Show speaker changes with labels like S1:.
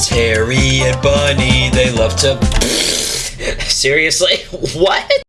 S1: It's Harry and Bunny. They love to. Seriously? What?